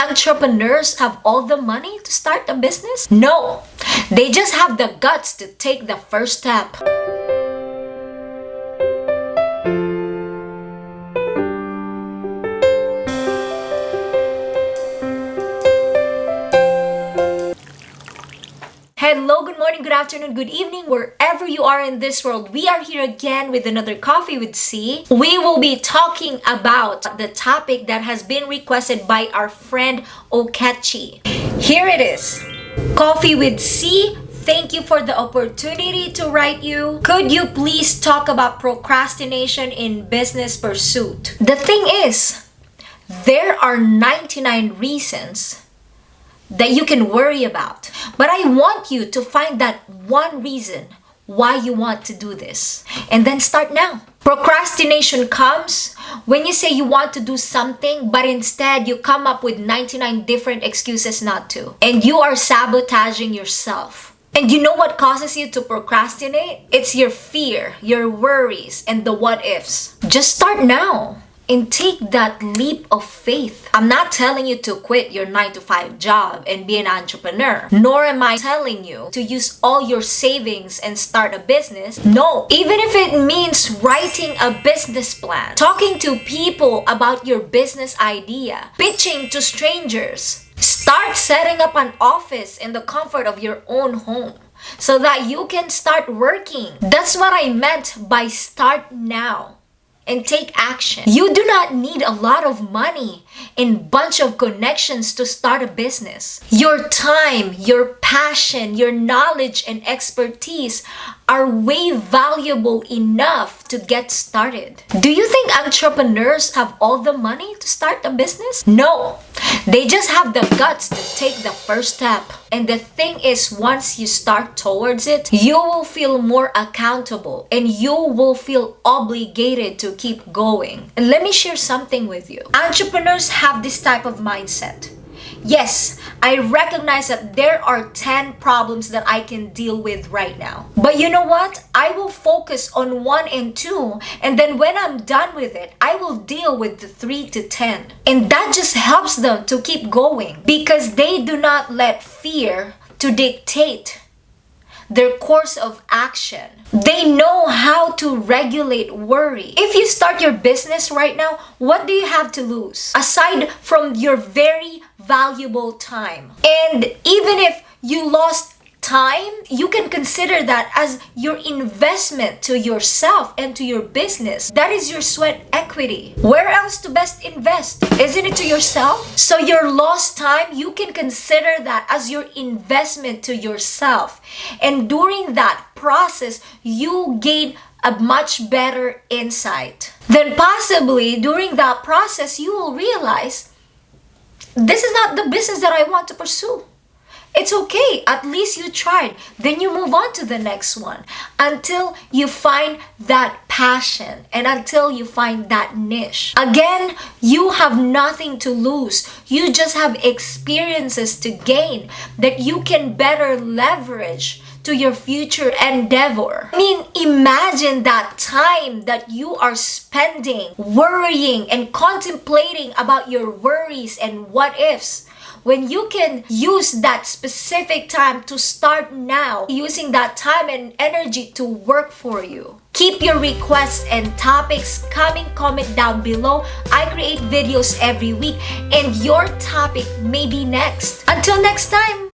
entrepreneurs have all the money to start a business? No, they just have the guts to take the first step. Hello, good morning, good afternoon, good evening, wherever you are in this world. We are here again with another Coffee with C. We will be talking about the topic that has been requested by our friend Okechi. Here it is. Coffee with C. Thank you for the opportunity to write you. Could you please talk about procrastination in business pursuit? The thing is, there are 99 reasons that you can worry about. But I want you to find that one reason why you want to do this and then start now. Procrastination comes when you say you want to do something but instead you come up with 99 different excuses not to and you are sabotaging yourself. And you know what causes you to procrastinate? It's your fear, your worries, and the what ifs. Just start now and take that leap of faith. I'm not telling you to quit your 9 to 5 job and be an entrepreneur. Nor am I telling you to use all your savings and start a business. No, even if it means writing a business plan, talking to people about your business idea, pitching to strangers. Start setting up an office in the comfort of your own home so that you can start working. That's what I meant by start now and take action. You do not need a lot of money and bunch of connections to start a business. Your time, your passion, your knowledge and expertise are way valuable enough to get started. Do you think entrepreneurs have all the money to start a business? No, they just have the guts to take the first step. And the thing is, once you start towards it, you will feel more accountable and you will feel obligated to keep going. And let me share something with you. Entrepreneurs have this type of mindset. Yes, I recognize that there are 10 problems that I can deal with right now. But you know what? I will focus on 1 and 2 and then when I'm done with it, I will deal with the 3 to 10. And that just helps them to keep going because they do not let fear to dictate their course of action. They know how to regulate worry. If you start your business right now, what do you have to lose? Aside from your very valuable time. And even if you lost time, you can consider that as your investment to yourself and to your business. That is your sweat equity. Where else to best invest? Isn't it to yourself? So your lost time, you can consider that as your investment to yourself. And during that process, you gain a much better insight. Then possibly during that process, you will realize this is not the business that I want to pursue. It's okay. At least you tried. Then you move on to the next one until you find that passion and until you find that niche. Again, you have nothing to lose. You just have experiences to gain that you can better leverage to your future endeavor. I mean, imagine that time that you are spending worrying and contemplating about your worries and what ifs when you can use that specific time to start now, using that time and energy to work for you. Keep your requests and topics coming comment down below. I create videos every week and your topic may be next. Until next time!